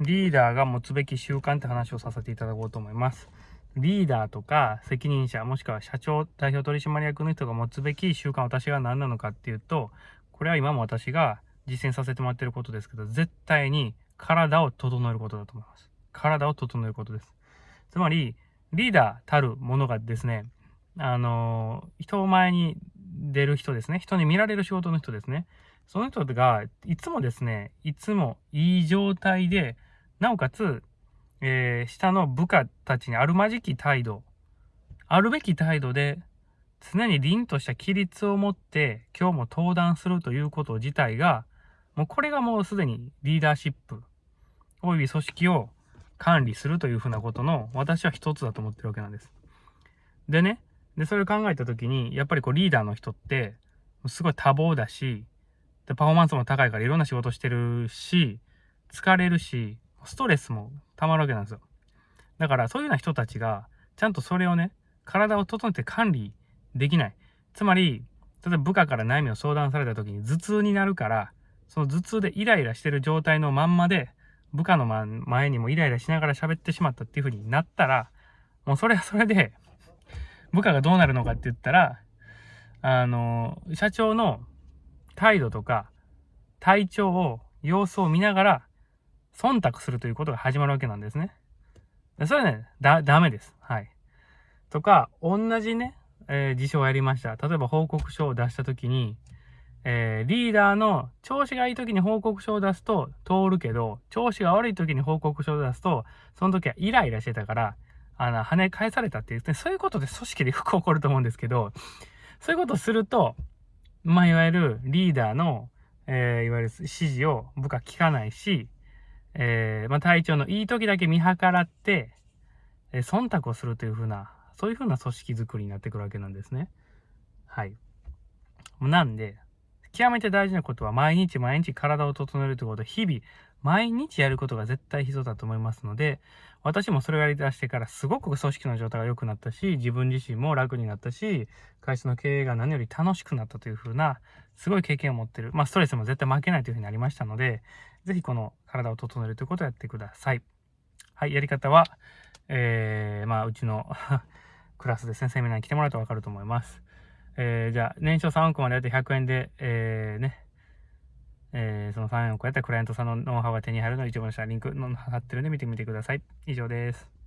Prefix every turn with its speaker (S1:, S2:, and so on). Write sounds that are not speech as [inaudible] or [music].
S1: リーダーが持つべき習慣って話をさせていただこうと思います。リーダーとか責任者、もしくは社長、代表取締役の人が持つべき習慣、私が何なのかっていうと、これは今も私が実践させてもらってることですけど、絶対に体を整えることだと思います。体を整えることです。つまり、リーダーたるものがですね、あのー、人前に出る人ですね。人に見られる仕事の人ですね。その人が、いつもですね、いつもいい状態で、なおかつ、えー、下の部下たちにあるまじき態度、あるべき態度で、常に凛とした規律を持って今日も登壇するということ自体が、もうこれがもうすでにリーダーシップ、および組織を管理するというふうなことの私は一つだと思ってるわけなんです。でね、で、それを考えたときに、やっぱりこうリーダーの人って、すごい多忙だし、で、パフォーマンスも高いからいろんな仕事してるし、疲れるし、ストレスも溜まるわけなんですよ。だからそういうような人たちが、ちゃんとそれをね、体を整えて管理できない。つまり、例えば部下から悩みを相談された時に頭痛になるから、その頭痛でイライラしてる状態のまんまで、部下の前にもイライラしながら喋ってしまったっていう風になったら、もうそれはそれで、部下がどうなるのかって言ったら、あの、社長の態度とか、体調を、様子を見ながら、忖度するということが始まるわけなんですね。それはね、だ、ダメです。はい。とか、同じね、えー、事象をやりました。例えば報告書を出したときに、えー、リーダーの調子がいい時に報告書を出すと通るけど、調子が悪い時に報告書を出すと、その時はイライラしてたから、あの、跳ね返されたっていうね、そういうことで組織でよく起こると思うんですけど、そういうことをすると、まあ、いわゆるリーダーの、えー、いわゆる指示を部下聞かないし、えー、まあ、体調のいい時だけ見計らって、えー、忖度をするというふうな、そういうふうな組織づくりになってくるわけなんですね。はい。なんで、極めて大事なことは毎日毎日体を整えるということ、日々毎日やることが絶対必要だと思いますので、私もそれをやり出してからすごく組織の状態が良くなったし、自分自身も楽になったし、会社の経営が何より楽しくなったというふうな、すごい経験を持ってる。まあ、ストレスも絶対負けないというふうになりましたので、ぜひこの体を整えるということをやってください。はい、やり方は、えー、まあ、うちの [laughs] クラスですね、セミナーに来てもらうとわかると思います。えー、じゃあ、年商3億までやって100円で、えー、ね、えー、その3億やったらクライアントさんのノウハウが手に入るので一番下リンクの貼ってるんで見てみてください。以上です。